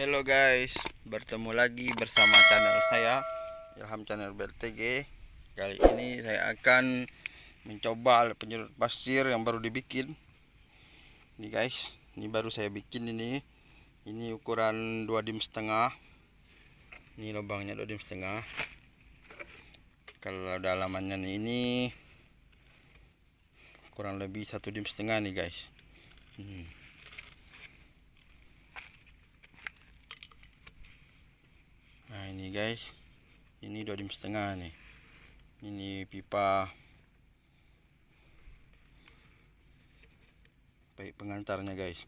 Hello guys, bertemu lagi bersama channel saya Ilham Channel BRTG. Kali ini saya akan mencoba alat penyedot pasir yang baru dibikin. Ini guys, ini baru saya bikin ini. Ini ukuran 2 dim setengah. Ini lubangnya 2 dim setengah. Kalau dalamannya ini kurang lebih satu dim setengah nih guys. Hmm. Nah ini guys, ini dua dim setengah nih. Ini pipa baik pengantarnya guys.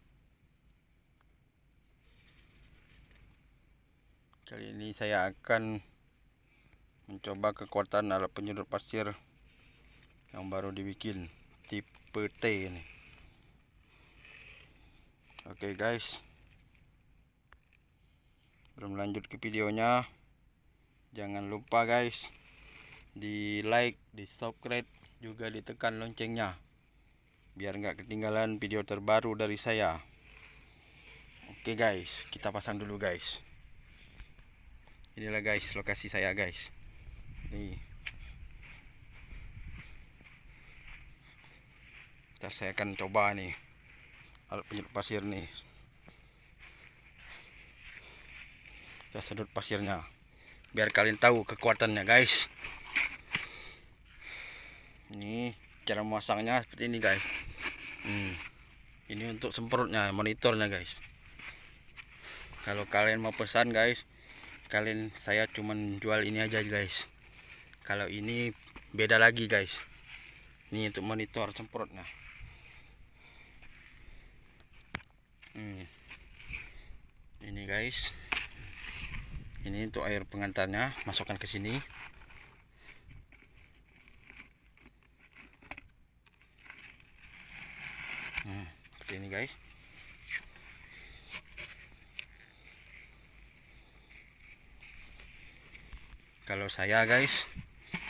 Kali ini saya akan mencoba kekuatan alat penyedot pasir yang baru dibikin tipe T ini. Oke guys belum lanjut ke videonya. Jangan lupa guys di like di subscribe juga ditekan loncengnya biar nggak ketinggalan video terbaru dari saya. Oke guys kita pasang dulu guys. Inilah guys lokasi saya guys. Nih. Ntar saya akan coba nih alat penyedot pasir nih kita sedot pasirnya. Biar kalian tahu kekuatannya guys. Ini cara memasangnya seperti ini guys. Hmm. ini untuk semprotnya monitornya guys. Kalau kalian mau pesan guys kalian saya cuman jual ini aja guys. Kalau ini beda lagi guys. Ini untuk monitor semprotnya. Hmm. ini guys ini untuk air pengantarnya masukkan ke sini. Hmm, seperti ini guys. Kalau saya guys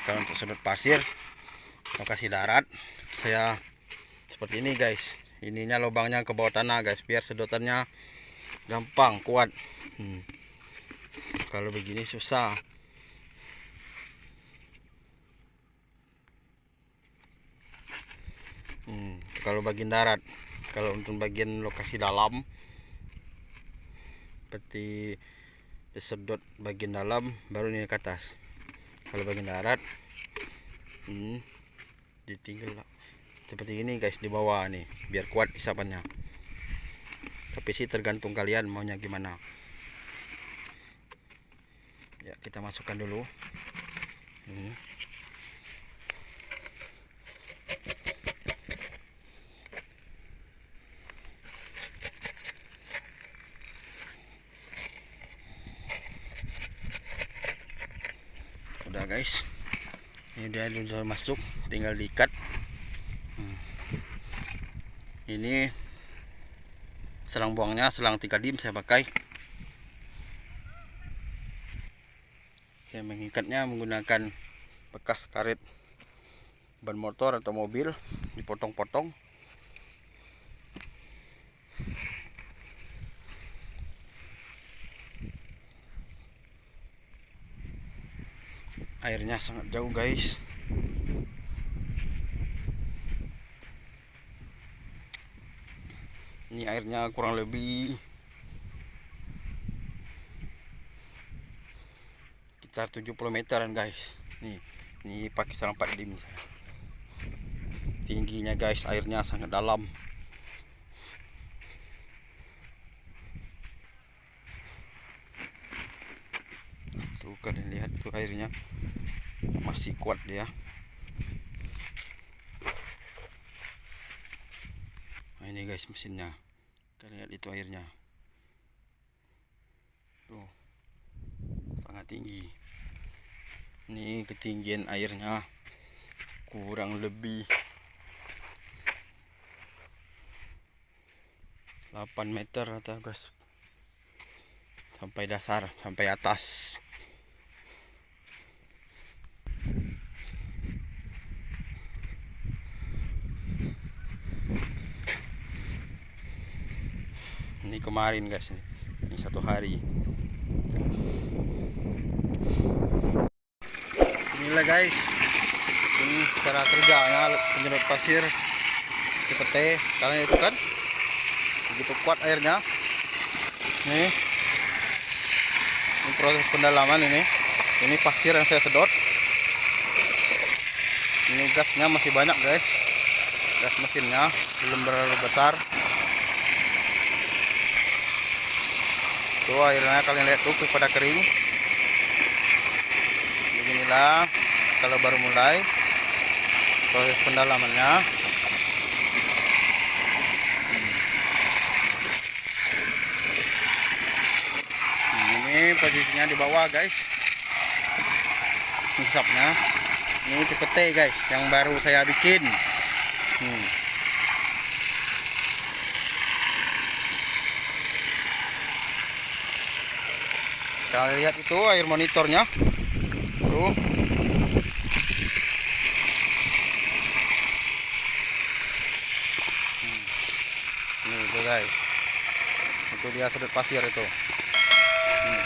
kalau untuk sudut pasir lokasi darat saya seperti ini guys. Ininya lubangnya ke bawah tanah guys biar sedotannya gampang kuat. Hmm kalau begini susah. Hmm, kalau bagian darat kalau untuk bagian lokasi dalam seperti disedot bagian dalam baru ini ke atas. Kalau bagian darat hmm, ditinggal seperti ini guys di bawah nih biar kuat isapannya. Tapi sih tergantung kalian maunya gimana kita masukkan dulu. Ini. Udah guys. Ini dia sudah masuk tinggal diikat. Hmm. ini selang buangnya selang 3 dim saya pakai saya mengikatnya menggunakan bekas karet ban motor atau mobil dipotong-potong. Airnya sangat jauh guys. Ini airnya kurang lebih sekitar 70 meteran guys. Nih ini pakai sarang 4 dim. Tingginya guys airnya sangat dalam. Tuh kalian lihat tuh airnya. Masih kuat dia. Nah ini guys mesinnya. Kalian lihat itu airnya. Tuh sangat tinggi ini ketinggian airnya kurang lebih 8 meter atau guys. Sampai dasar sampai atas. Ini kemarin guys ini satu hari inilah guys. Ini cara kerjanya penyedot pasir seperti kalian itu kan begitu kuat airnya. Nih ini proses pendalaman ini. Ini pasir yang saya sedot. Ini gasnya masih banyak guys. Gas mesinnya belum terlalu besar. Tuh airnya kalian lihat tuh pada kering beginilah kalau baru mulai proses pendalamannya. Ini posisinya di bawah guys. Hisapnya ini tipe T guys yang baru saya bikin. Hmm. kalian lihat itu air monitornya hmm. ini itu guys. Itu dia sudut pasir itu. Hmm.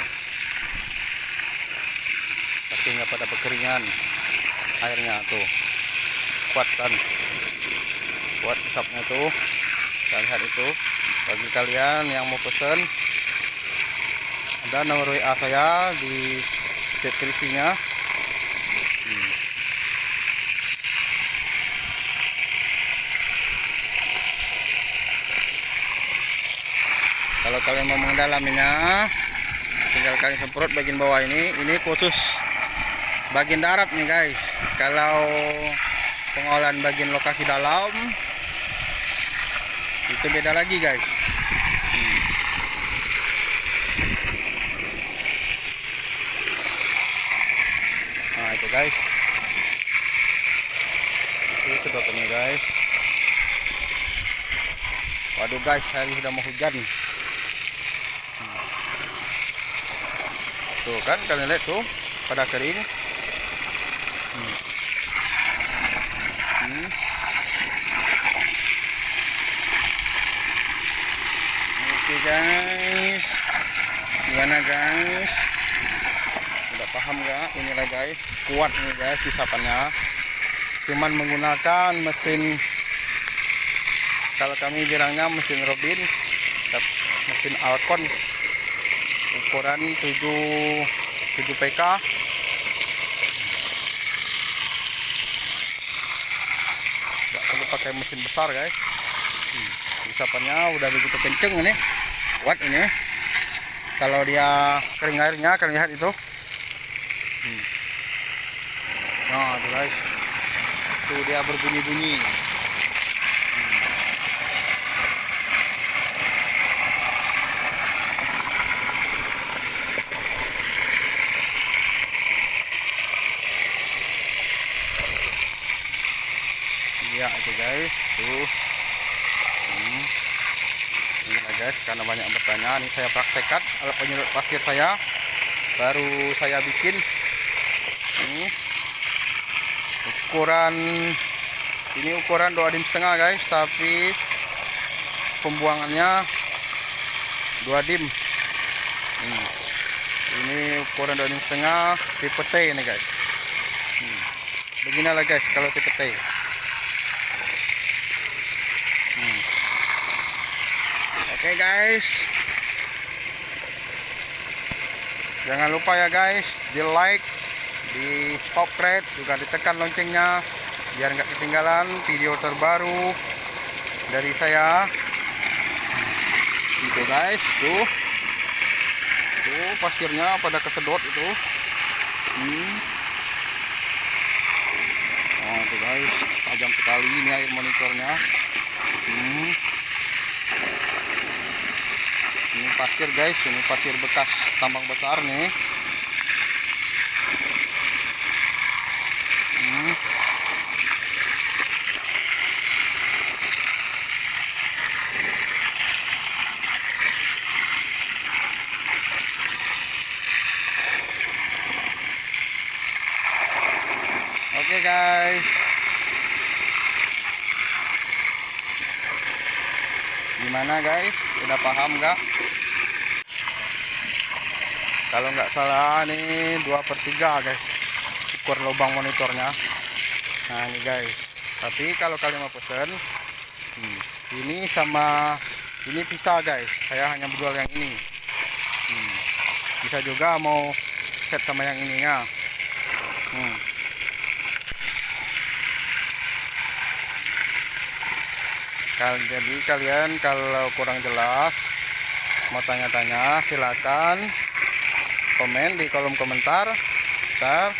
pastinya pada kekeringan airnya tuh. Kuat kan? Kuat hisapnya tuh. Kalian lihat itu. Bagi kalian yang mau pesen ada nomor WA saya di deskripsinya kalian mau mendalaminya tinggal kalian semprot bagian bawah ini ini khusus bagian darat nih guys kalau pengolahan bagian lokasi dalam itu beda lagi guys hmm. nah itu guys itu sedotnya guys waduh guys hari sudah mau hujan hmm. Tuh kan kalian lihat tuh pada kering hmm. Hmm. oke guys. Gimana guys? Udah paham gak inilah guys kuat nih guys isapannya cuman menggunakan mesin kalau kami bilangnya mesin Robin mesin Alcon ukuran 7 7 PK nggak perlu pakai mesin besar guys. Hmm, isapannya udah begitu kenceng ini. Kuat ini. Kalau dia kering airnya kalian lihat itu. Hmm. nah itu guys. Tuh dia berbunyi-bunyi ya itu guys. Tuh. Hmm. ini guys karena banyak bertanya ini saya praktekkan. Alat penyedot pasir saya baru saya bikin. Ini. Ukuran ini ukuran dua dim setengah guys tapi pembuangannya dua dim. Hmm. ini ukuran dua dim setengah tipe T ini guys. Hmm. beginilah guys kalau tipe T Oke okay guys, jangan lupa ya guys, di like, di subscribe, juga ditekan loncengnya, biar nggak ketinggalan video terbaru dari saya. Gitu guys, tuh, tuh pasirnya pada kesedot itu. Hmm. Oh, tuh guys, tajam sekali ini air monitornya. Hmm. Pasir guys, ini pasir bekas tambang besar nih. Hmm. Oke guys. gimana guys udah paham gak kalau nggak salah ini dua per tiga guys. Ukur lubang monitornya. Nah ini guys. Tapi kalau kalian mau pesen hmm, ini sama ini bisa guys. Saya hanya menjual yang ini. Hmm, bisa juga mau set sama yang ininya. Hmm. Kal jadi kalian kalau kurang jelas mau tanya-tanya silakan komen di kolom komentar. Ntar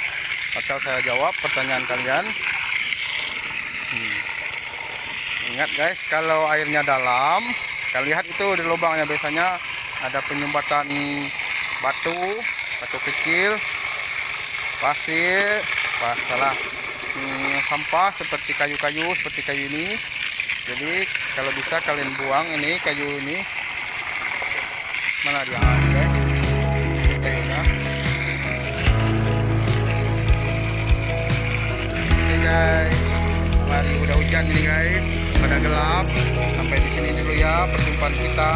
bakal saya jawab pertanyaan kalian. Hmm. ingat guys kalau airnya dalam kalian lihat itu di lubangnya biasanya ada penyumbatan batu batu kecil pasir pas hmm, sampah seperti kayu-kayu seperti kayu ini. Jadi kalau bisa kalian buang ini kayu ini. Mana dia guys. Mari udah hujan ini guys. Pada gelap. Sampai di sini dulu ya perjumpaan kita